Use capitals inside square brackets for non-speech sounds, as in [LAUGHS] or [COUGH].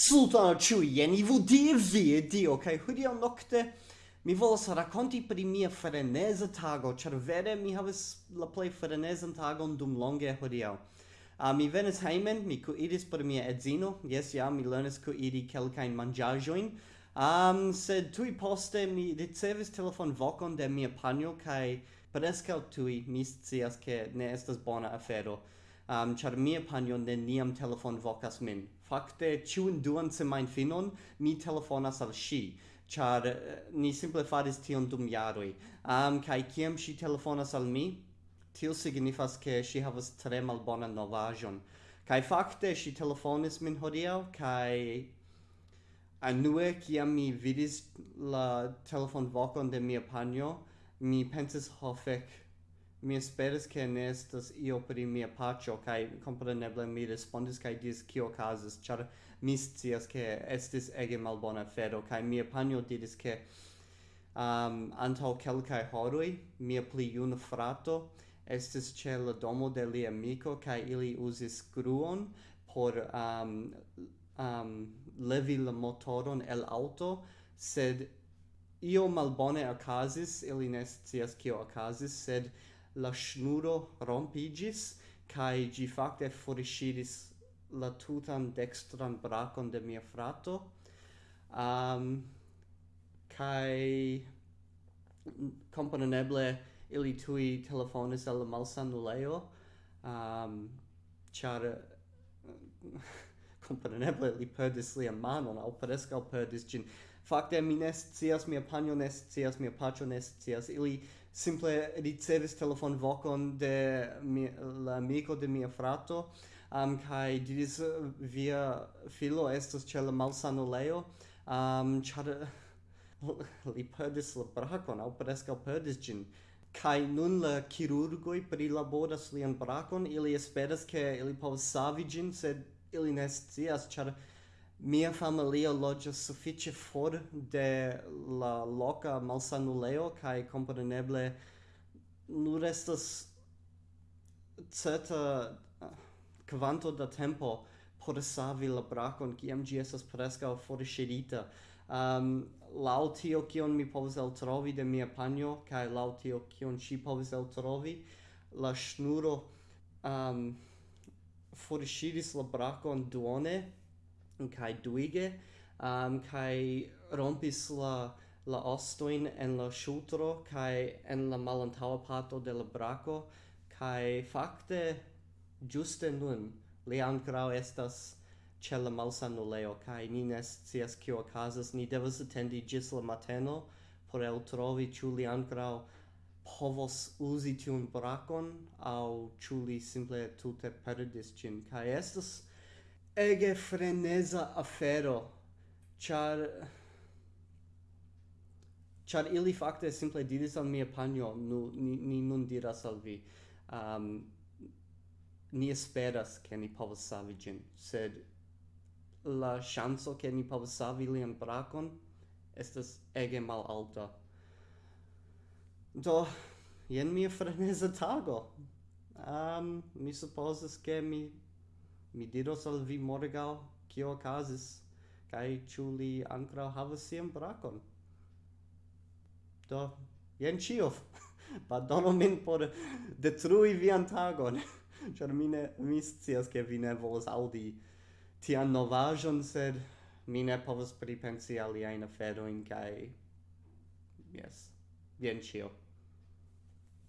Saluton al ciuien, i vudi Die vi dio, cae hudio nocte mi volas racconti pri mia freneza tago, char vere mi havas la play frenezan tagon dum longe hudio. Uh, ah, mi venis heimen, mi cuiris per mia edzino, yes, ja, mi lernis cuiri quelcain mangiagioin, um, sed tui poste mi ricevis telefon vocon de mia panio, cae prescau tui mi scias che ne estas bona afero, um, char mia panio neniam telefon vocas min. Fakte, ciun duan semain finon, mi telefonas al shi, char eh, ni simple faris tion dum jaroi. Um, kai kiam shi telefonas al mi, tio signifas che si havas tre malbona novajon. Kai fakte, shi telefonis min hodiau, kai anue kiam mi vidis la telefon vocon de mia panjo, mi pensis, ho mi esperas che ne estas io pri mia pacio, kaj kompreneble mi respondis kaj diris kio casas, ĉar mi scias che estis ege malbona fero, kai mia panjo diris ke um, antaŭ kelkaj horoj mia pli juna frato, estis ĉe la domo de lia amiko kai ili usis scruon por um, um, levi la motoron el auto, sed io malbone okazis ili ne scias kio okazis sed la snuro rompigis, kai gi fakte forisciris la tutan dextran bracon de mia frato, um, kai componeble ili tui telefonis al malsanuleo um, char componeble [LAUGHS] li perdis lia manon, au prescal perdis gin, Fakte mi ne scias, mia panjo ne scias, mia paĉo ne scias. Ili simple ricevis telefonvokon de mi, la amiko de mia frato um, kai diris via filo estas ĉe la malsanulejo um, ĉar [LAUGHS] li perdis la brakon aŭ preskaŭ perdis ĝin kai nun la kirurgoj prilaboras lian brakon ili esperas ke ili povas savi ĝin sed ili ne scias ĉar Mia familio loĝas sufiĉe for de la loka malsanulejo kaj kompreneble nur estas certa eh, kvanto da tempo por savi la brakon kiam ĝi estas preskaŭ forŝirita. Um, laŭ tio kion mi povas eltrovi de mia panjo kaj laŭ tio kion ŝi povis eltrovi, la ŝnuro um, forŝiris la brakon duone kai duige um kai rompis la la ostoin en la shutro kai en la malantawa parto de la braco kai fakte juste nun li ankraŭ estas ce la malsanuleo kai ni nes cias kio okazas ni devas atendi gis la mateno por eltrovi ciu li ankraŭ povos uzi tiun bracon au ciu li simple tute perdis cin kai estas ege freneza afero. Char char ili fakte simple diris al mia panjo nu ni, ni nun diras al vi. Um, ni esperas ke ni povas savi ĝin sed la ŝanco ke ni povas savi lian brakon estas ege malalta do jen mia freneza tago. Um, mi supozas ke mi mi diros al vi morgau kio okazis kai ĉu li ankoraŭ havas sian brakon? Do jen ĉio. [LAUGHS] Pardonu min por detrui vian tagon [LAUGHS] ĉar mi ne mi scias ke vi ne volas aŭdi tian novaĵon sed mi ne povas pripensi aliajn aferojn kaj jes jen ĉio.